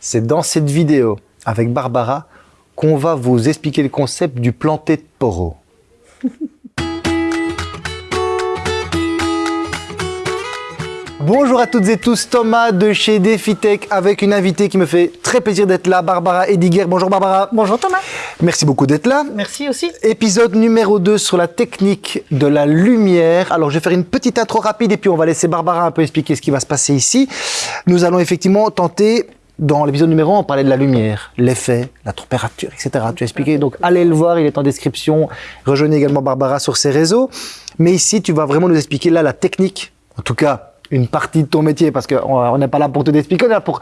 c'est dans cette vidéo avec Barbara qu'on va vous expliquer le concept du planté de poro. Bonjour à toutes et tous, Thomas de chez DefiTech avec une invitée qui me fait très plaisir d'être là, Barbara Ediger. Bonjour Barbara. Bonjour Thomas. Merci beaucoup d'être là. Merci aussi. Épisode numéro 2 sur la technique de la lumière. Alors je vais faire une petite intro rapide et puis on va laisser Barbara un peu expliquer ce qui va se passer ici. Nous allons effectivement tenter dans l'épisode numéro 1, on parlait de la lumière, l'effet, la température, etc. Tu as expliqué, donc allez le voir, il est en description. Rejoignez également Barbara sur ses réseaux. Mais ici, tu vas vraiment nous expliquer là la technique, en tout cas une partie de ton métier, parce qu'on n'est pas là pour te expliquer, on est là pour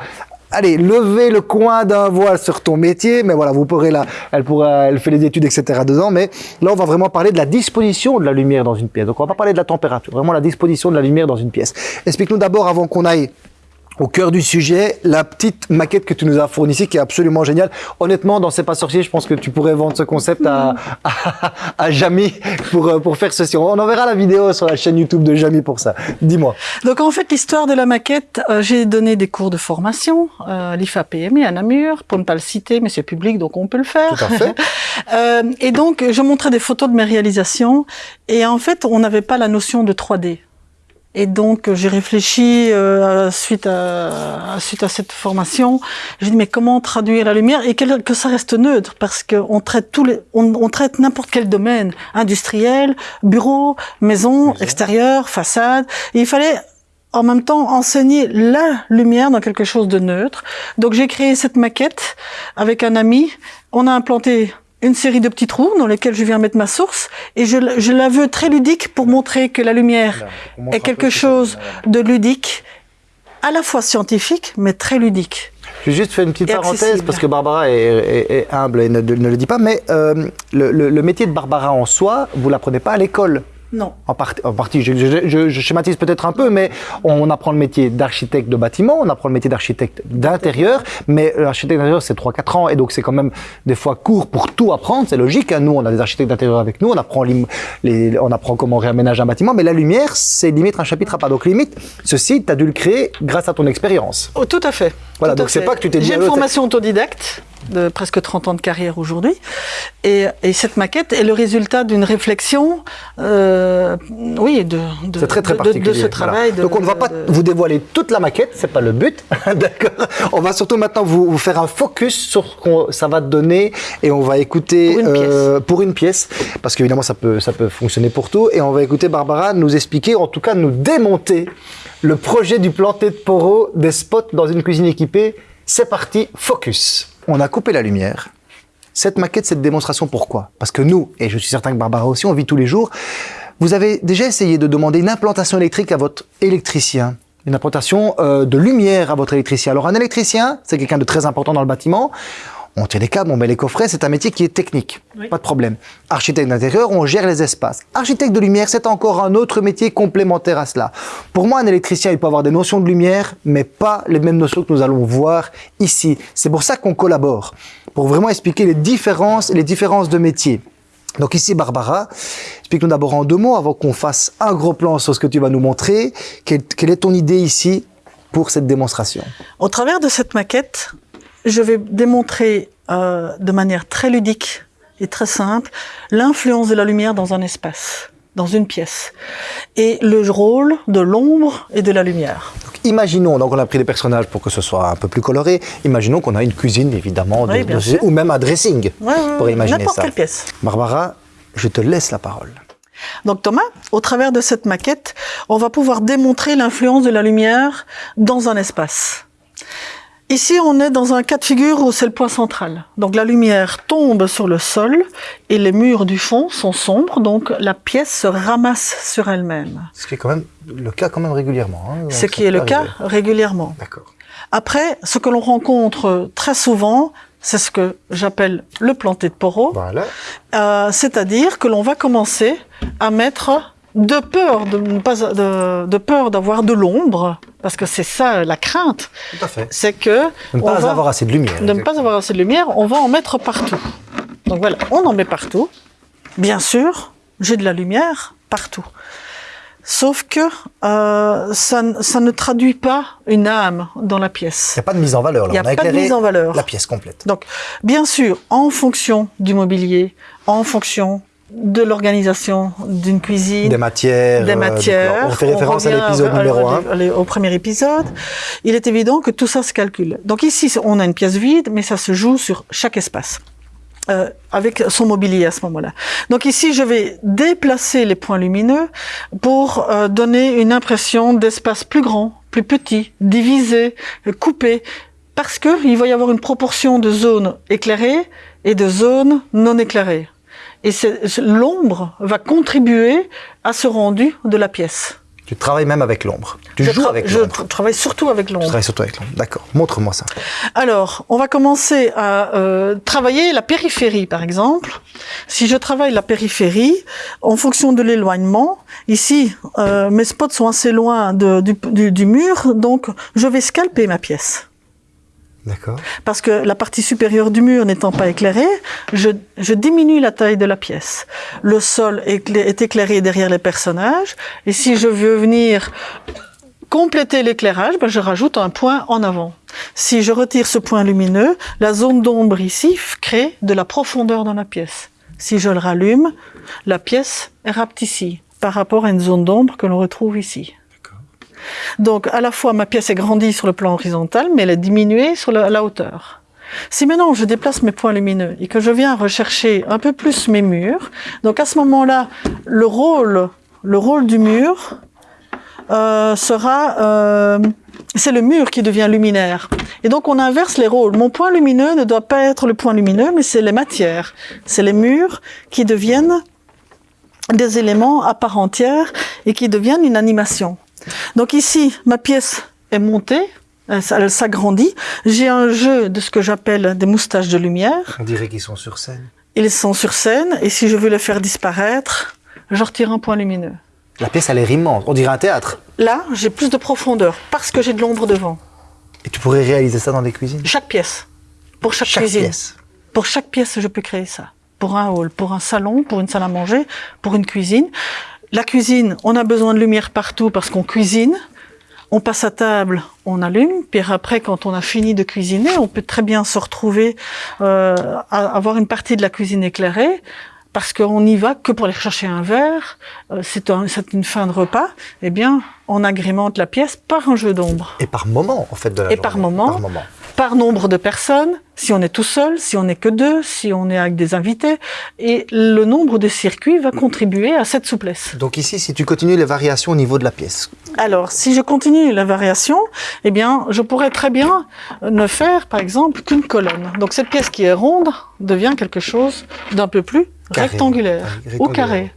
allez, lever le coin d'un voile sur ton métier, mais voilà, vous pourrez là, elle pourra, elle fait les études, etc. dedans, mais là, on va vraiment parler de la disposition de la lumière dans une pièce. Donc, on va pas parler de la température, vraiment la disposition de la lumière dans une pièce. Explique-nous d'abord, avant qu'on aille au cœur du sujet, la petite maquette que tu nous as fournie ici, qui est absolument géniale. Honnêtement, dans C'est pas sorcier, je pense que tu pourrais vendre ce concept à, à, à Jamie pour, euh, pour faire ceci. On enverra la vidéo sur la chaîne YouTube de Jamie pour ça. Dis-moi. Donc en fait, l'histoire de la maquette, euh, j'ai donné des cours de formation, euh, l'IFA PME à Namur, pour ne pas le citer, mais c'est public, donc on peut le faire. Tout à fait. euh, et donc, je montrais des photos de mes réalisations, et en fait, on n'avait pas la notion de 3D. Et donc j'ai réfléchi euh, suite à suite à cette formation. J'ai dit mais comment traduire la lumière et que, que ça reste neutre? Parce qu'on traite tous les on, on traite n'importe quel domaine industriel, bureau, maison, Maison. extérieur, façade. Et il fallait en même temps enseigner la lumière dans quelque chose de neutre. Donc j'ai créé cette maquette avec un ami. On a implanté une série de petits trous dans lesquels je viens mettre ma source et je, je la veux très ludique pour montrer que la lumière est quelque chose de ludique, à la fois scientifique mais très ludique. Je vais juste faire une petite Et parenthèse accessible. parce que Barbara est, est- est humble et ne, ne le dit pas, mais euh, le, le- le métier de Barbara en soi, vous l'apprenez pas à l'école. Non. En, partie- en partie, je, je- je- je schématise peut-être un peu, mais on apprend le métier d'architecte de bâtiment, on apprend le métier d'architecte d'intérieur, mais l'architecte d'intérieur, c'est 3-4 ans, et donc c'est quand même des fois court pour tout apprendre, c'est logique. hein. Nous, on a des architectes d'intérieur avec nous, on apprend, les, on apprend comment réaménager un bâtiment, mais la lumière, c'est limite un chapitre à part. Donc limite, ceci, tu as dû le créer grâce à ton expérience. Oh, tout à fait. Voilà, Tout donc c'est pas que tu t'es dit, J'ai ah, une formation autodidacte de presque 30 ans de carrière aujourd'hui. Et, et cette maquette est le résultat d'une réflexion, euh, oui, de, de, C'est très très de- de- particulier. de ce travail. Donc on ne va pas vous dévoiler toute la maquette, c'est pas le but, d'accord. On va surtout maintenant vous, vous faire un focus sur ce qu'on ça va te donner et on va écouter Pour une pièce. pour une pièce parce qu'évidemment ça peut ça peut fonctionner pour tout et on va écouter Barbara nous expliquer, en tout cas nous démonter le projet du planté de poro des spots dans une cuisine équipée. C'est parti, focus. On a coupé la lumière. Cette maquette, cette démonstration, pourquoi? Parce que nous, et je suis certain que Barbara aussi, on vit tous les jours, vous avez déjà essayé de demander une implantation électrique à votre électricien, une implantation euh, de lumière à votre électricien. Alors un électricien, c'est quelqu'un de très important dans le bâtiment. On tient les câbles, on met les coffrets, c'est un métier qui est technique, Oui. pas de problème. Architecte d'intérieur, on gère les espaces. Architecte de lumière, c'est encore un autre métier complémentaire à cela. Pour moi, un électricien, il peut avoir des notions de lumière, mais pas les mêmes notions que nous allons voir ici. C'est pour ça qu'on collabore, pour vraiment expliquer les différences, les différences de métiers. Donc ici, Barbara, explique-nous d'abord en deux mots, avant qu'on fasse un gros plan sur ce que tu vas nous montrer. Quelle, quelle est ton idée ici pour cette démonstration? Au travers de cette maquette, je vais démontrer euh, de manière très ludique et très simple l'influence de la lumière dans un espace, dans une pièce, et le rôle de l'ombre et de la lumière. Donc, Imaginons, donc on a pris des personnages pour que ce soit un peu plus coloré. Imaginons qu'on a une cuisine, évidemment, Oui, de- ou même un dressing, Ouais, pour imaginer N'importe ça. quelle pièce. Barbara, je te laisse la parole. Donc Thomas, au travers de cette maquette, on va pouvoir démontrer l'influence de la lumière dans un espace. Ici, on est dans un cas de figure où c'est le point central. Donc la lumière tombe sur le sol et les murs du fond sont sombres, donc la pièce se ramasse sur elle-même. Ce qui est quand même le cas quand même régulièrement. hein. Ce qui est le cas régulièrement. D'accord. Après, ce que l'on rencontre très souvent, c'est ce que j'appelle le planté de poro. Voilà. Euh, c'est-à-dire que l'on va commencer à mettre de peur de, de peur d'avoir de l'ombre, parce que c'est ça la crainte, Tout à fait. c'est que De ne pas va- avoir assez de lumière. de ne pas avoir assez de lumière, on va en mettre partout. Donc voilà, on en met partout. Bien sûr, j'ai de la lumière partout. Sauf que euh, ça, ne traduit pas une âme dans la pièce. Il n'y a pas de mise en valeur. Là. Il y a On a pas de mise en valeur. La pièce complète. Donc, bien sûr, en fonction du mobilier, en fonction de l'organisation d'une cuisine, Des matières. des euh, matières. on fait référence à l'épisode numéro à- 1. à- au premier épisode. Il est évident que tout ça se calcule. Donc ici, on a une pièce vide, mais ça se joue sur chaque espace. euh, avec son mobilier à ce moment-là. Donc ici, je vais déplacer les points lumineux pour euh, donner une impression d'espace plus grand, plus petit, divisé, coupé, parce que il va y avoir une proportion de zones éclairées et de zones non éclairées. Et l'ombre va contribuer à ce rendu de la pièce. Tu travailles même avec l'ombre. Tu je joues avec je l'ombre. tra- travaille surtout avec l'ombre. travailles surtout avec l'ombre. D'accord. Montre-moi ça. Alors, on va commencer à euh, travailler la périphérie, par exemple. Si je travaille la périphérie, en fonction de l'éloignement, ici, euh, mes spots sont assez loin de- du, du- du mur, donc je vais scalper ma pièce. Parce que la partie supérieure du mur n'étant pas éclairée, je, diminue la taille de la pièce. Le sol est éclairé derrière les personnages, et si je veux venir compléter l'éclairage, ben je rajoute un point en avant. Si je retire ce point lumineux, la zone d'ombre ici crée de la profondeur dans la pièce. Si je le rallume, la pièce rapetissait par rapport à une zone d'ombre que l'on retrouve ici. Donc, à la fois, ma pièce est grandie sur le plan horizontal, mais elle est diminuée sur la, la hauteur. Si maintenant je déplace mes points lumineux et que je viens rechercher un peu plus mes murs, donc à ce moment-là, le rôle, le rôle du mur euh, sera, euh, c'est le mur qui devient luminaire. Et donc on inverse les rôles. Mon point lumineux ne doit pas être le point lumineux, mais c'est les matières, c'est les murs qui deviennent des éléments à part entière et qui deviennent une animation. Donc ici, ma pièce est montée, elle, s'agrandit. J'ai un jeu de ce que j'appelle des moustaches de lumière. On dirait qu'ils sont sur scène. Ils sont sur scène et si je veux les faire disparaître, je retire un point lumineux. La pièce, elle est immense. On dirait un théâtre. Là, j'ai plus de profondeur parce que j'ai de l'ombre devant. Et tu pourrais réaliser ça dans des cuisines? Chaque pièce. Pour chaque, Chaque cuisine. pièce. Pour chaque pièce, je peux créer ça. Pour un hall, pour un salon, pour une salle à manger, pour une cuisine. La cuisine, on a besoin de lumière partout parce qu'on cuisine. On passe à table, on allume. Puis après, quand on a fini de cuisiner, on peut très bien se retrouver euh, à avoir une partie de la cuisine éclairée parce qu'on n'y va que pour aller chercher un verre. euh, c'est un- une fin de repas. Eh bien, on agrémente la pièce par un jeu d'ombre. Et par moment, en fait, de la Et par journée. moment. Par moment. Par nombre de personnes, si on est tout seul, si on n'est que deux, si on est avec des invités, et le nombre de circuits va contribuer à cette souplesse. Donc ici, si tu continues les variations au niveau de la pièce, Alors, si je continue la variation, eh bien, je pourrais très bien ne faire, par exemple, qu'une colonne. Donc, cette pièce qui est ronde devient quelque chose d'un peu plus Carré. rectangulaire Rectangulaire. ou carré.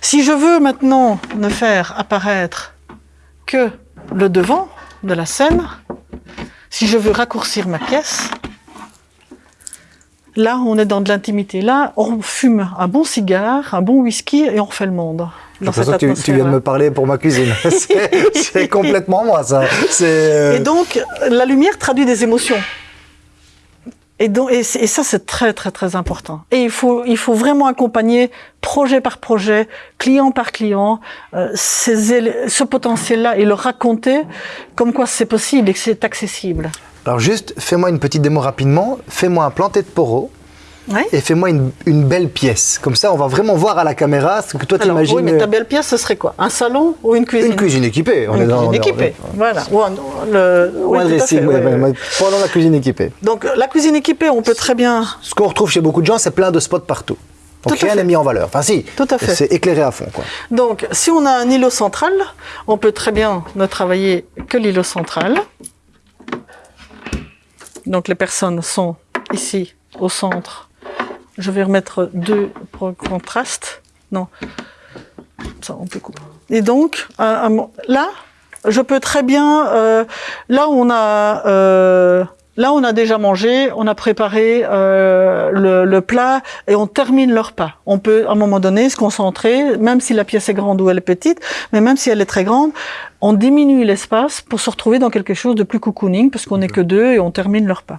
Si je veux maintenant ne faire apparaître que le devant de la scène, si je veux raccourcir ma pièce, là, on est dans de l'intimité. Là, on fume un bon cigare, un bon whisky et on refait le monde. Dans cette tu, tu viens de me parler pour ma cuisine. C'est- complètement moi, ça. Euh, Et donc, la lumière traduit des émotions. Et, donc, et, ça, c'est très, très, très important. Et il faut, il faut vraiment accompagner projet par projet, client par client, euh, ces ce potentiel-là et le raconter comme quoi c'est possible et que c'est accessible. Alors juste, fais-moi une petite démo rapidement. Fais-moi un planté de poro Ouais. et fais-moi une, une belle pièce. Comme ça, on va vraiment voir à la caméra ce que toi t'imagines. oui, mais ta belle pièce, ce serait quoi? Un salon ou une cuisine? Une cuisine équipée. On Une est dans, cuisine est- équipée, on est- voilà. Ou un, le, Ou dressing, fait, ouais, ouais. Pendant la cuisine équipée. Donc, la cuisine équipée, on peut très bien Ce qu'on retrouve chez beaucoup de gens, c'est plein de spots partout. Donc Tout rien n'est mis en valeur. Enfin si, Tout à fait. c'est éclairé à fond. Quoi. Donc, si on a un îlot central, on peut très bien ne travailler que l'îlot central. Donc, les personnes sont ici, au centre. Je vais remettre deux pour contraste. Non. Ça, on peut couper. Et donc, là, je peux très bien... euh, là, on a... euh, Là, on a déjà mangé, on a préparé euh, le, le plat et on termine le repas. On peut, à un moment donné, se concentrer, même si la pièce est grande ou elle est petite, mais même si elle est très grande, on diminue l'espace pour se retrouver dans quelque chose de plus cocooning, parce qu'on n'est que deux et on termine le repas.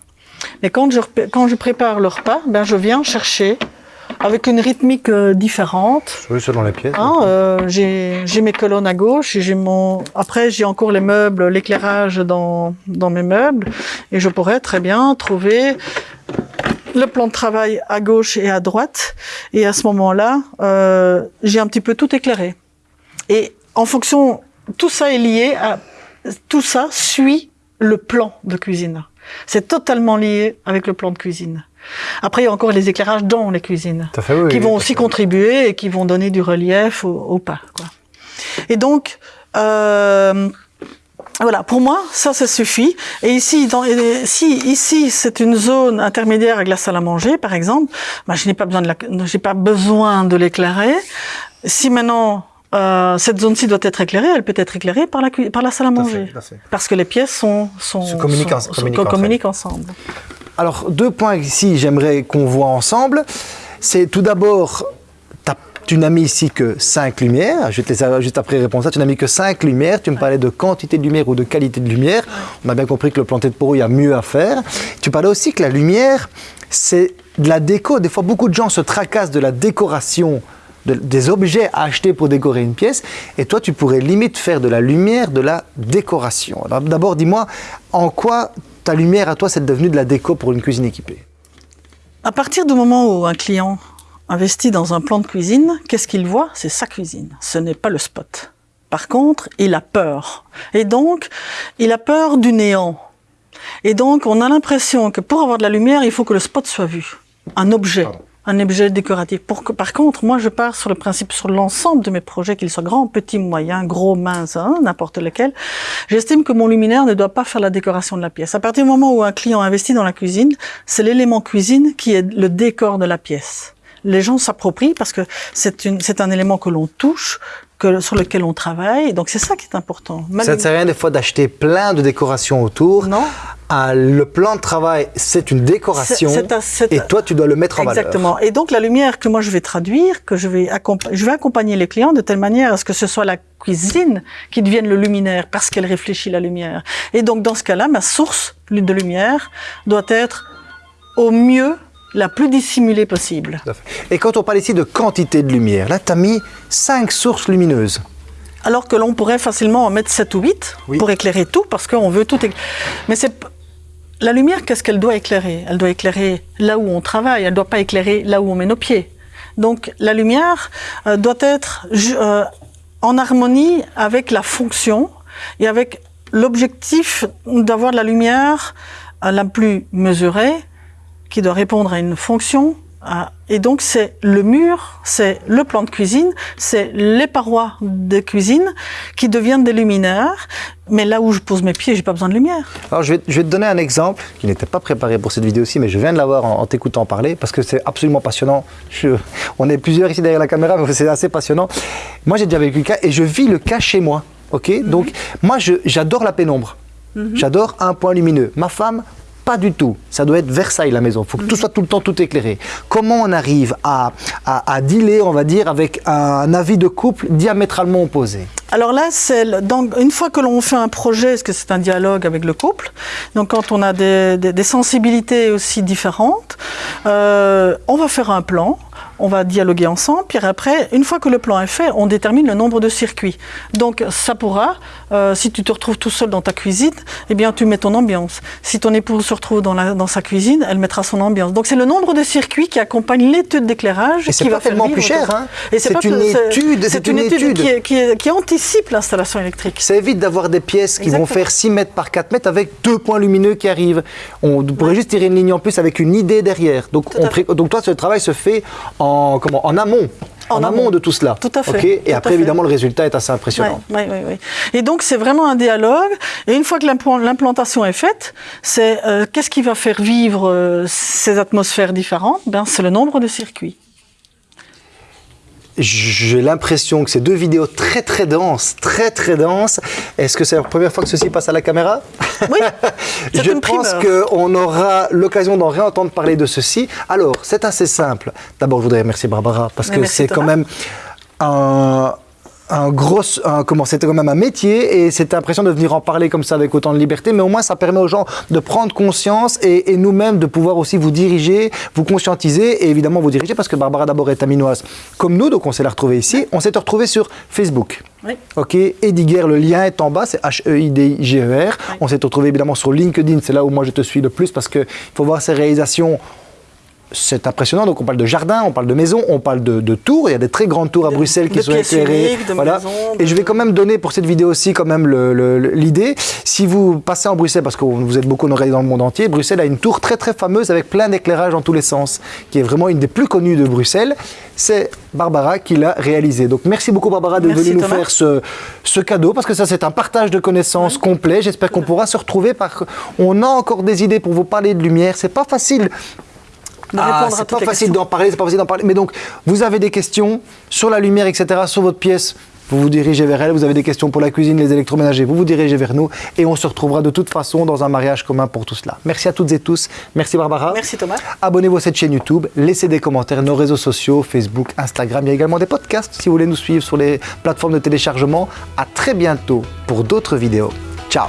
Mais quand je, quand je prépare le repas, ben je viens chercher avec une rythmique euh, différente. Oui, selon les pièces. Hein, euh, j'ai mes colonnes à gauche, j'ai mon. Après, j'ai encore les meubles, l'éclairage dans dans mes meubles, et je pourrais très bien trouver le plan de travail à gauche et à droite, et à ce moment-là, euh, j'ai un petit peu tout éclairé. Et en fonction, tout ça est lié à, tout ça suit le plan de cuisine. C'est totalement lié avec le plan de cuisine. Après, il y a encore les éclairages dans les cuisines, fait, oui, qui oui, vont aussi fait. contribuer et qui vont donner du relief au, au pas. Quoi. Et donc, euh, voilà, pour moi, ça, ça suffit. Et ici, dans, et si ici c'est une zone intermédiaire avec la salle à manger, par exemple, ben, je n'ai pas besoin de j'ai pas besoin de l'éclairer. Si maintenant euh, cette zone-ci doit être éclairée, elle peut être éclairée par la, par la salle à manger, fait. parce que les pièces sont, sont Se communiquent ensemble. Alors, deux points ici, j'aimerais qu'on voit ensemble. C'est tout d'abord, tu n'as mis ici que 5 lumières. Je vais te laisser juste après répondre à ça. Tu n'as mis que 5 lumières. Tu me parlais de quantité de lumière ou de qualité de lumière. On a bien compris que le planté de poreau, il y a mieux à faire. Tu parlais aussi que la lumière, c'est de la déco. Des fois, beaucoup de gens se tracassent de la décoration de- des objets à acheter pour décorer une pièce, et toi tu pourrais limite faire de la lumière de la décoration. D'abord dis-moi, en quoi ta lumière à toi c'est devenu de la déco pour une cuisine équipée? À partir du moment où un client investit dans un plan de cuisine, qu'est-ce qu'il voit? C'est sa cuisine, ce n'est pas le spot. Par contre, il a peur. Et donc, il a peur du néant. Et donc, on a l'impression que pour avoir de la lumière, il faut que le spot soit vu. Un objet. Pardon. Un objet décoratif. Par contre, moi, je pars sur le principe, sur l'ensemble de mes projets, qu'ils soient grands, petits, moyens, gros, minces, hein, n'importe lequel. J'estime que mon luminaire ne doit pas faire la décoration de la pièce. À partir du moment où un client investit dans la cuisine, c'est l'élément cuisine qui est le décor de la pièce. Les gens s'approprient parce que c'est un élément que l'on touche, que, sur lequel on travaille. Donc c'est ça qui est important. Ça ne sert à rien des fois d'acheter plein de décorations autour. Non. Ah, le plan de travail, c'est une décoration, C'est- c'est un- c'est et un- toi tu dois le mettre en valeur. Exactement. Et donc la lumière que moi je vais traduire, que je vais je vais accompagner les clients de telle manière à ce que ce soit la cuisine qui devienne le luminaire parce qu'elle réfléchit la lumière. Et donc dans ce cas-là, ma source de lumière doit être au mieux la plus dissimulée possible. Et quand on parle ici de quantité de lumière, là tu as mis 5 sources lumineuses. Alors que l'on pourrait facilement en mettre 7 ou 8 Oui. pour éclairer tout, parce qu'on veut tout éclairer. Mais c'est la lumière, qu'est-ce qu'elle doit éclairer? Elle doit éclairer là où on travaille, elle ne doit pas éclairer là où on met nos pieds. Donc la lumière euh, doit être euh, en harmonie avec la fonction et avec l'objectif d'avoir la lumière euh, la plus mesurée, qui doit répondre à une fonction. à- Et donc c'est le mur, c'est le plan de cuisine, c'est les parois de cuisine qui deviennent des luminaires. Mais là où je pose mes pieds, j'ai pas besoin de lumière. Alors je vais, je vais te donner un exemple qui n'était pas préparé pour cette vidéo-ci, mais je viens de l'avoir en, en t'écoutant parler parce que c'est absolument passionnant. Je- on est plusieurs ici derrière la caméra, mais c'est assez passionnant. Moi j'ai déjà vécu le cas et je vis le cas chez moi. Ok, donc moi je- j'adore la pénombre. J'adore un point lumineux. Ma femme, pas du tout. Ça doit être Versailles la maison. Il faut que tout soit tout le temps tout éclairé. Comment on arrive à, à, à dealer, on va dire, avec un avis de couple diamétralement opposé? Alors là, donc une fois que l'on fait un projet, parce que c'est un dialogue avec le couple, donc quand on a des, des- des sensibilités aussi différentes, euh, on va faire un plan, on va dialoguer ensemble, puis après, une fois que le plan est fait, on détermine le nombre de circuits. Donc ça pourra, euh, si tu te retrouves tout seul dans ta cuisine, eh bien tu mets ton ambiance. Si ton épouse se retrouve dans, la- dans sa cuisine, elle mettra son ambiance. Donc c'est le nombre de circuits qui accompagne l'étude d'éclairage Et c'est qui pas va faire tellement plus cher, hein. Et C'est pas une étude, c'est c'est une une étude qui, qui anticipe l'installation électrique. Ça évite d'avoir des pièces qui vont faire 6 mètres par 4 mètres avec deux points lumineux qui arrivent. On pourrait juste tirer une ligne en plus avec une idée derrière. Donc, on donc toi, ce travail se fait en, comment, en amont. En En, amont. amont. de tout cela. Tout à fait. Et Tout après, fait. évidemment, le résultat est assez impressionnant. Oui, oui, oui. Et donc, c'est vraiment un dialogue. Et une fois que l'implan- l'implantation est faite, c'est euh, qu'est-ce qui va faire vivre euh, ces atmosphères différentes? Ben, C'est le nombre de circuits. J'ai l'impression que ces deux vidéos très très denses, très très denses. Est-ce que c'est la première fois que ceci passe à la caméra? Oui, c'est Je une pense qu'on aura l'occasion d'en réentendre parler de ceci. Alors, c'est assez simple. D'abord, je voudrais remercier Barbara parce Mais que c'est quand même un, un gros, un- comment c'était quand même un métier et c'était impressionnant de venir en parler comme ça avec autant de liberté. Mais au moins, ça permet aux gens de prendre conscience et, et nous-mêmes de pouvoir aussi vous diriger, vous conscientiser et évidemment vous diriger parce que Barbara d'abord est aminoise comme nous, donc on s'est la retrouvée ici. On s'est retrouvé sur Facebook. Oui. Ok, Ediger, le lien est en bas, c'est H-E-I-D-I-G-E-R. Oui. On s'est retrouvé évidemment sur LinkedIn, c'est là où moi je te suis le plus parce qu'il faut voir ses réalisations. C'est impressionnant, donc on parle de jardin, on parle de maison, on parle de, de tours, il y a des très grandes tours à De- Bruxelles qui sont éclairées. uniques, de voilà. maisons, Et je vais quand même donner pour cette vidéo aussi quand même l'idée. Si vous passez en Bruxelles, parce que vous êtes beaucoup regarder dans le monde entier, Bruxelles a une tour très très fameuse avec plein d'éclairage dans tous les sens, qui est vraiment une des plus connues de Bruxelles. C'est Barbara qui l'a réalisée. Donc merci beaucoup Barbara de venir nous Thomas. faire ce, ce cadeau, parce que ça c'est un partage de connaissances complet. J'espère qu'on pourra se retrouver. Par... On a encore des idées pour vous parler de lumière. C'est pas facile ah, c'est pas facile d'en parler, c'est pas facile d'en parler. Mais donc, vous avez des questions sur la lumière, etc., sur votre pièce, vous vous dirigez vers elle. Vous avez des questions pour la cuisine, les électroménagers, vous vous dirigez vers nous. Et on se retrouvera de toute façon dans un mariage commun pour tout cela. Merci à toutes et tous. Merci Barbara. Merci Thomas. Abonnez-vous à cette chaîne YouTube, laissez des commentaires, nos réseaux sociaux, Facebook, Instagram. Il y a également des podcasts si vous voulez nous suivre sur les plateformes de téléchargement. À très bientôt pour d'autres vidéos. Ciao